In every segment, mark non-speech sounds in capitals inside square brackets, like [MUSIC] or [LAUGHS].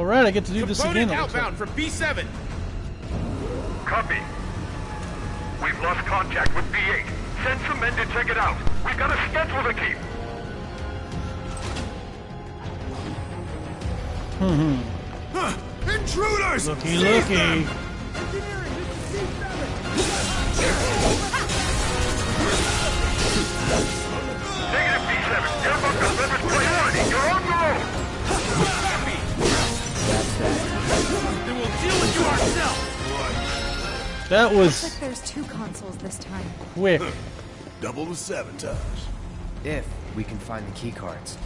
All right, I get to do this again. it outbound from B7. Copy. We've lost contact with B8. Send some men to check it out. We've got a schedule to keep. Hmm. Intruders! Looky, Seize looky. them! Negative B7. Airbuck delivers priority. You're on your own. Then we'll deal with you ourselves! That Looks was like there's two consoles this time. quick. Double the sabotage. If we can find the key cards.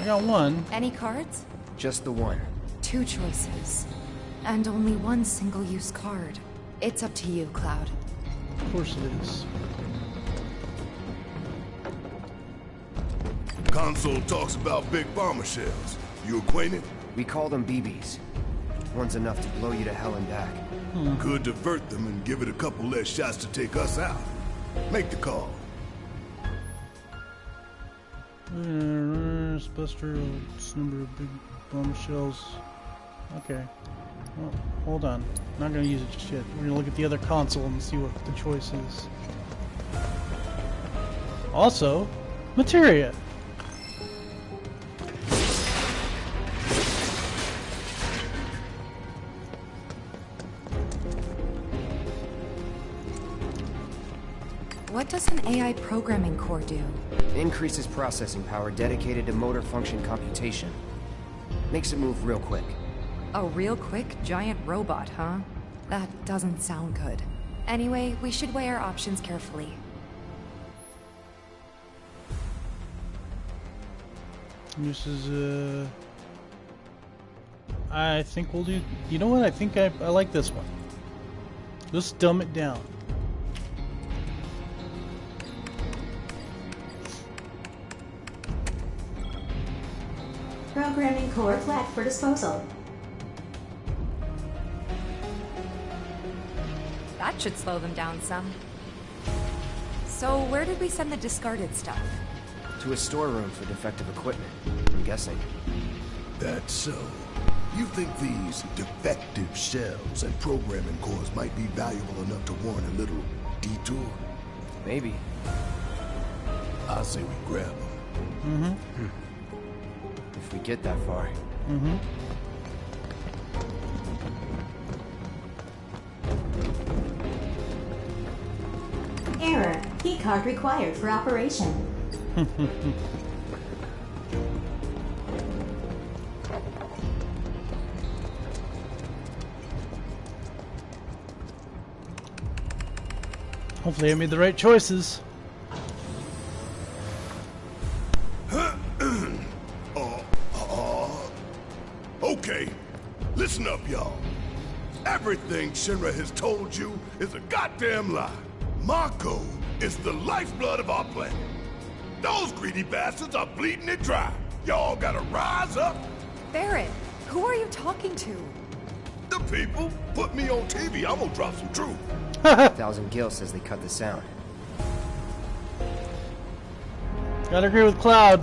I got one. Any cards? Just the one. Two choices. And only one single-use card. It's up to you, Cloud. Of course it is. Console talks about big bomber shells. You acquainted? We call them BBs. One's enough to blow you to hell and back. Could divert them and give it a couple less shots to take us out. Make the call. Uh, Buster, number of big bomb shells. Okay. Well, hold on. Not gonna use it just yet. We're gonna look at the other console and see what the choice is. Also, materia. What does an AI programming core do? Increases processing power dedicated to motor function computation. Makes it move real quick. A real quick giant robot, huh? That doesn't sound good. Anyway, we should weigh our options carefully. This is uh. I think we'll do. You know what? I think I, I like this one. Let's dumb it down. Programming core flat for disposal. That should slow them down some. So, where did we send the discarded stuff? To a storeroom for defective equipment, I'm guessing. That's so. You think these defective shells and programming cores might be valuable enough to warrant a little detour? Maybe. I say we grab them. Mm-hmm. Hmm. If we get that far. Mm-hmm. Error. Keycard required for operation. [LAUGHS] Hopefully, I made the right choices. Shinra has told you is a goddamn lie. Mako is the lifeblood of our planet. Those greedy bastards are bleeding it dry. Y'all gotta rise up. Barrett, who are you talking to? The people put me on TV. I'm gonna drop some truth. [LAUGHS] Thousand Gil says they cut the sound. Gotta agree with Cloud.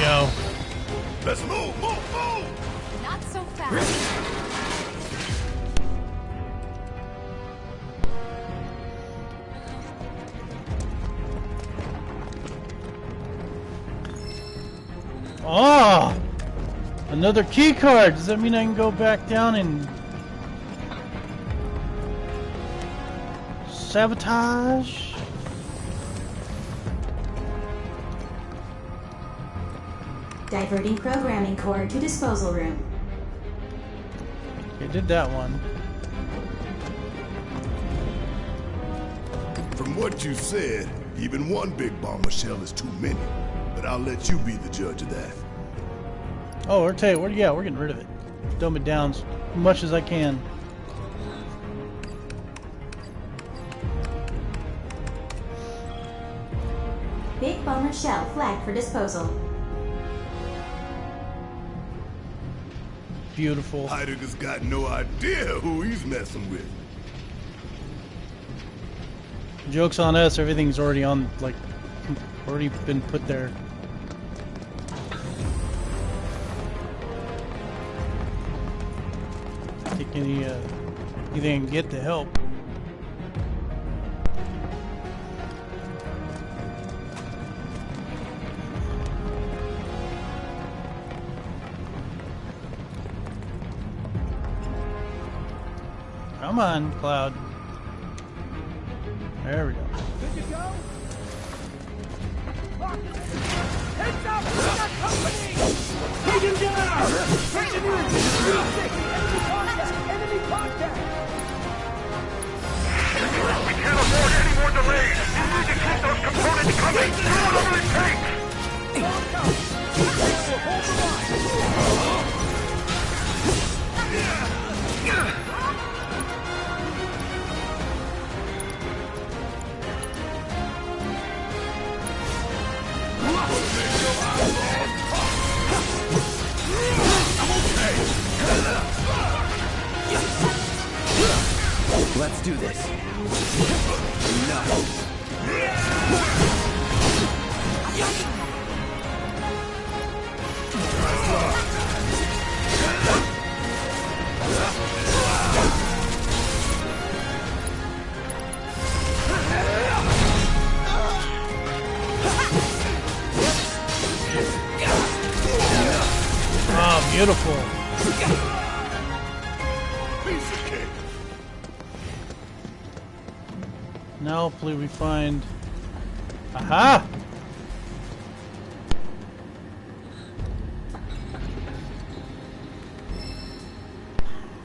go. Let's move, move, move! Not so fast. Oh! Another key card. Does that mean I can go back down and sabotage? Diverting programming core to disposal room. Okay, did that one. From what you said, even one big bomber shell is too many. But I'll let you be the judge of that. Oh, we're tell you, we're, yeah, we're getting rid of it. Dumb it down as much as I can. Big bomber shell flagged for disposal. Beautiful. Heidegger's got no idea who he's messing with. Joke's on us. Everything's already on, like, already been put there. Take any, uh, anything I can get to help. Come on, Cloud. There we go. Good to go? Heads up! We company! Take him down! Engineer! Enemy contact! Enemy contact! We can't afford any more delays. You need to keep those components coming. Do whatever it takes. Let's do this. Oh, beautiful. Now hopefully we find... Aha!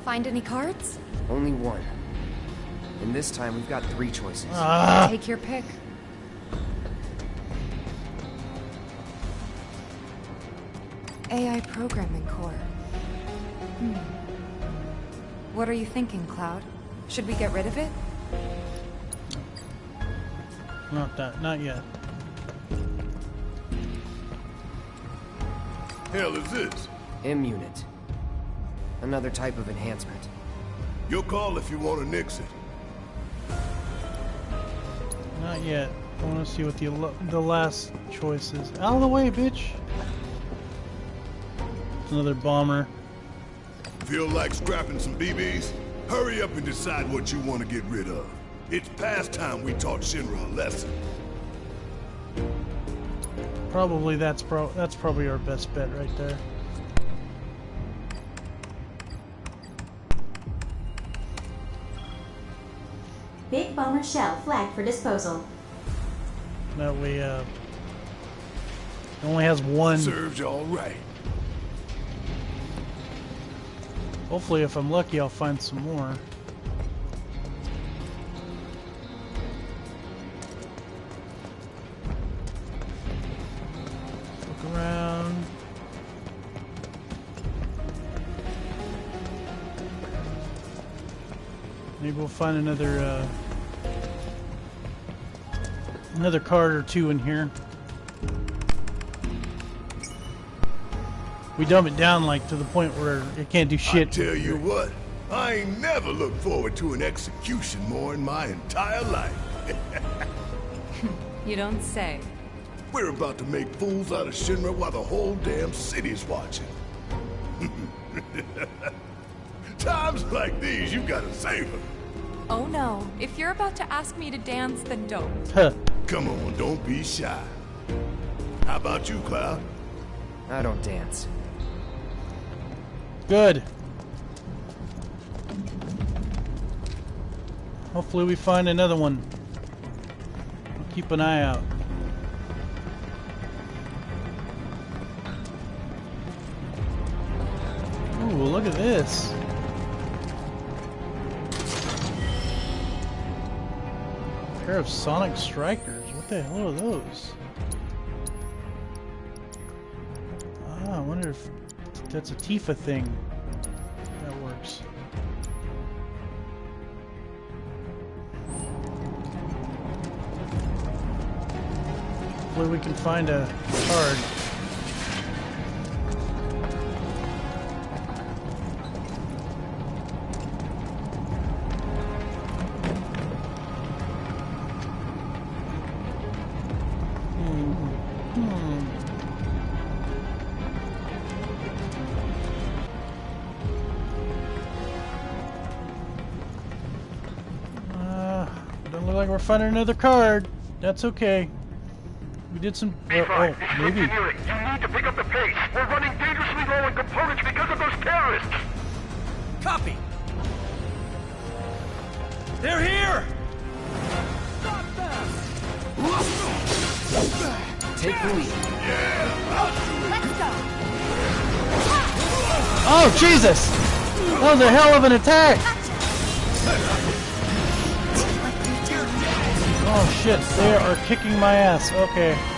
Find any cards? Only one. And this time we've got three choices. Ah! Take your pick. AI programming core. Hmm. What are you thinking, Cloud? Should we get rid of it? Not that, not yet. Hell is this? M-Unit. Another type of enhancement. Your call if you want to nix it. Not yet. I want to see what the the last choice is. Out of the way, bitch! Another bomber. Feel like scrapping some BBs? Hurry up and decide what you want to get rid of. It's past time we taught Shinra a lesson. Probably that's pro that's probably our best bet right there. Big bomber shell flagged for disposal. That we uh, it only has one. Serves you all right. Hopefully, if I'm lucky, I'll find some more. Find another, uh, another card or two in here. We dumb it down like to the point where it can't do shit. I shit. tell you what, I ain't never looked forward to an execution more in my entire life. You don't say. We're about to make fools out of Shinra while the whole damn city's watching. [LAUGHS] Times like these, you gotta save them. Oh no, if you're about to ask me to dance, then don't. Huh. Come on, don't be shy. How about you, Cloud? I don't dance. Good. Hopefully we find another one. Keep an eye out. Ooh, look at this. Pair of Sonic Strikers. What the hell are those? Ah, I wonder if that's a Tifa thing. That works. Hopefully we can find a card. Don't look like we're finding another card. That's okay. We did some. Uh, oh, maybe. engineering. You need to pick up the pace. We're running dangerously low on components because of those terrorists. Copy. They're here. Stop them. Take the lead. Let's go! Oh Jesus! That was a hell of an attack. Oh shit! They are kicking my ass. Okay.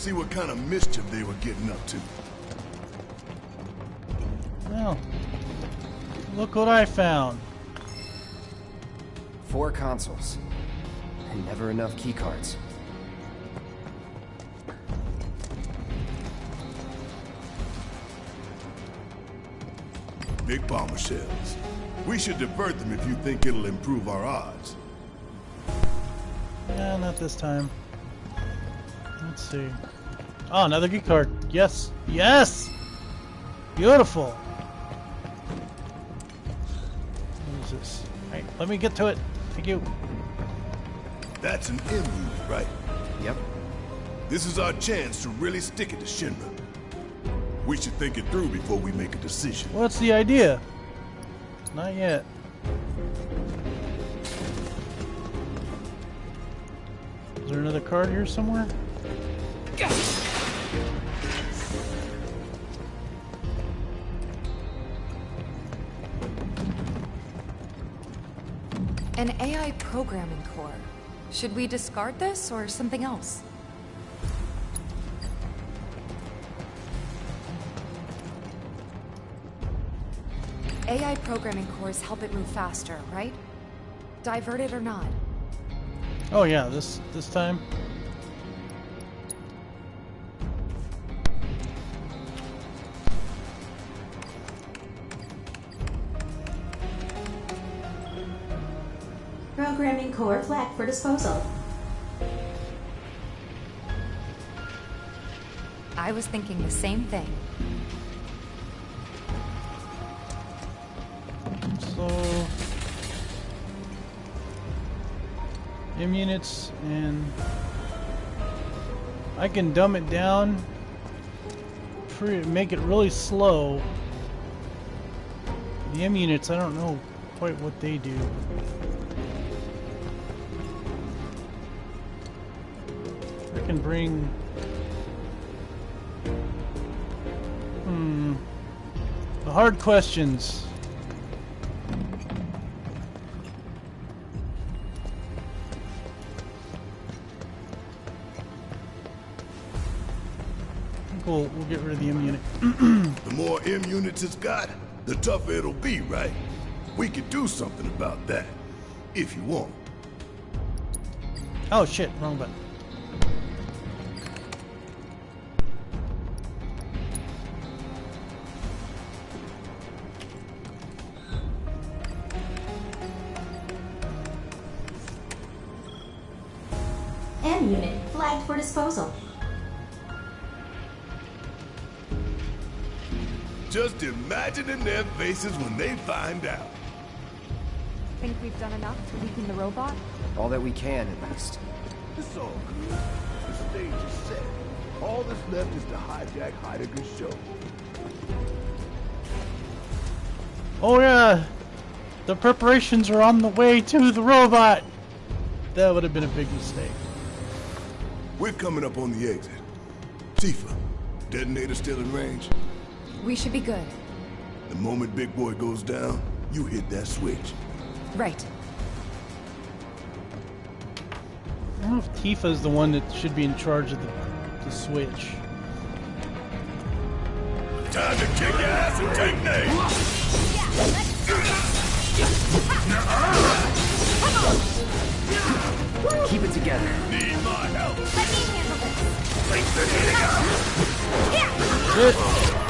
See what kind of mischief they were getting up to. Well, look what I found. Four consoles. And never enough keycards. Big bomber shells. We should divert them if you think it'll improve our odds. Yeah, not this time. Let's see. Oh, another key card. Yes. Yes! Beautiful. What is this? Hey, let me get to it. Thank you. That's an MU, right? Yep. This is our chance to really stick it to Shinra. We should think it through before we make a decision. What's the idea? Not yet. Is there another card here somewhere? An AI programming core. Should we discard this or something else? AI programming cores help it move faster, right? Divert it or not. Oh yeah, this this time. for disposal. I was thinking the same thing. So... M units and... I can dumb it down, make it really slow. The M units, I don't know quite what they do. Can bring Hmm the hard questions. I think We'll, we'll get rid of the M unit. [CLEARS THROAT] The more M units it's got, the tougher it'll be, right? We could do something about that, if you want. Oh shit, wrong button. Unit flagged for disposal. Just imagining their faces when they find out. Think we've done enough to weaken the robot? All that we can, at least. It's all good. The stage is set. All that's left is to hijack Heidegger's show. Oh yeah, the preparations are on the way to the robot. That would have been a big mistake. We're coming up on the exit. Tifa, detonator still in range? We should be good. The moment Big Boy goes down, you hit that switch. Right. I don't know if Tifa is the one that should be in charge of the, the switch. Time to kick ass and take names! Keep it together. Need my help! Let me handle Shit. I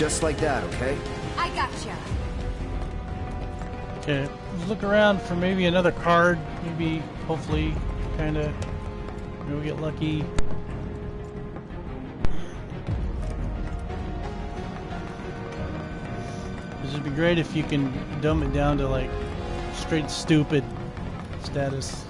Just like that, okay? I gotcha. Okay, look around for maybe another card. Maybe, hopefully, kind of, maybe we get lucky. This would be great if you can dumb it down to like straight stupid status.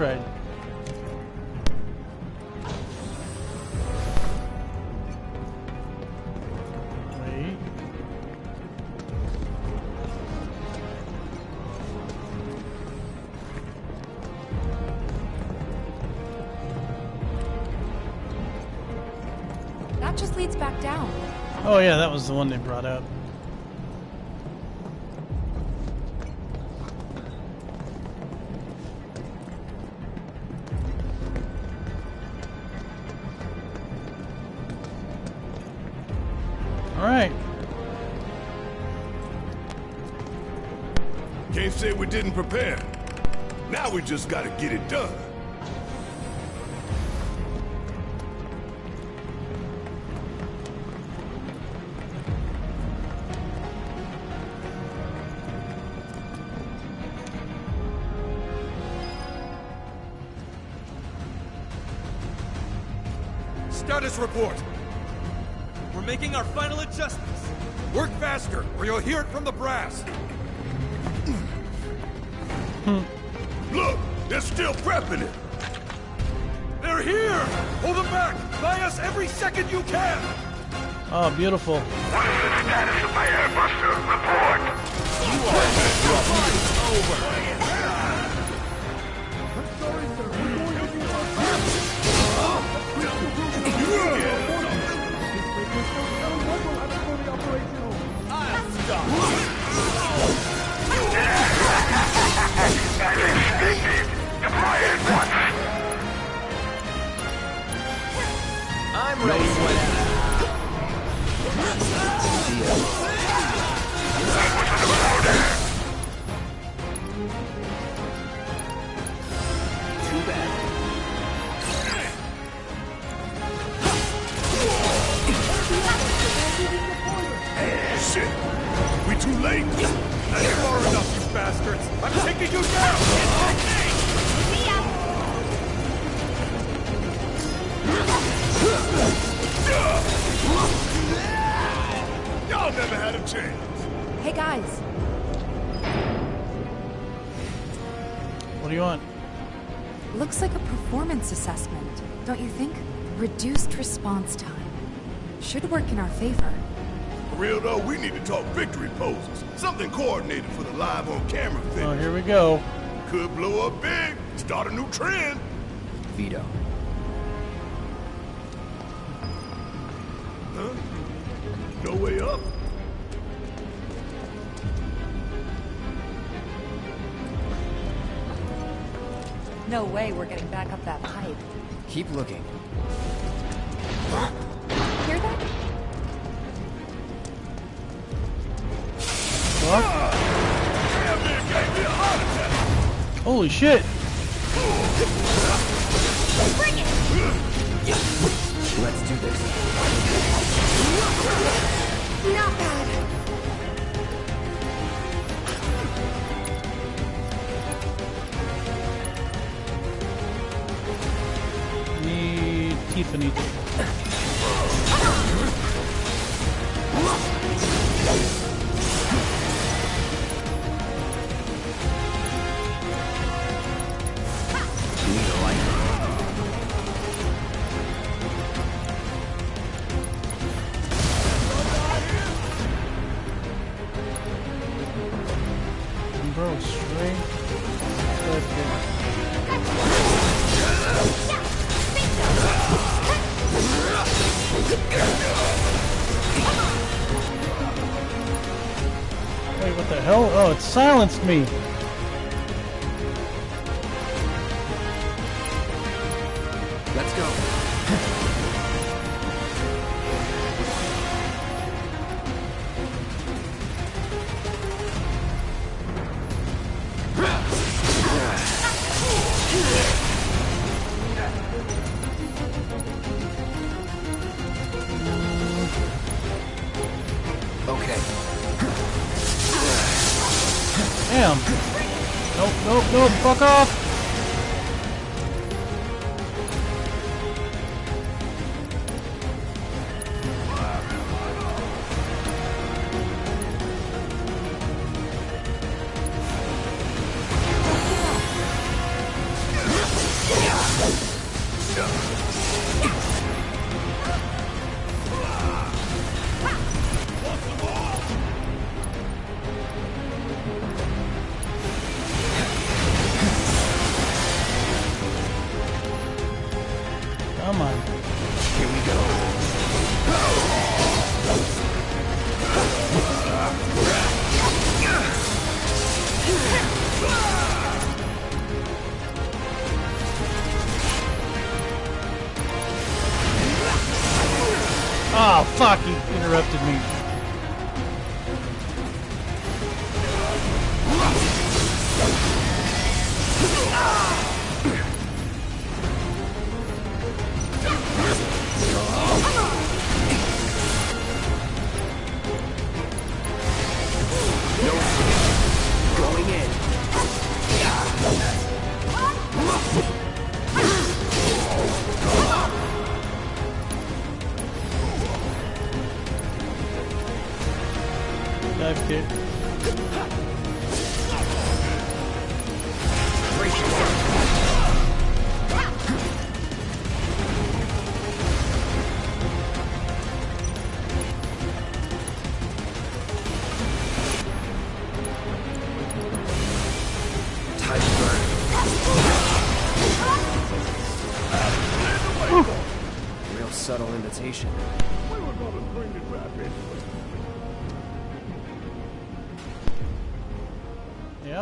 Alright, well we tried. Wait. That just leads back down. Oh yeah, that was the one they brought up. didn't prepare. Now we just gotta get it done. Status report. We're making our final adjustments. Work faster, or you'll hear it from the brass. Hmm. Look, they're still prepping it. They're here! Hold them back! Buy us every second you can! Oh, beautiful. What is the status of my airbuster? Report. As I'm Should work in our favor. For real though, we need to talk victory poses. Something coordinated for the live on camera thing. Oh, here we go. Could blow up big, start a new trend. Veto. Huh? No way up. No way we're getting back up that pipe. Keep looking. Hear Holy shit! Let's do this. Not bad. Need Tiffany. It silenced me. Let's go. Okay. Damn. Nope, nope, nope. Fuck off.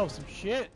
Was some shit.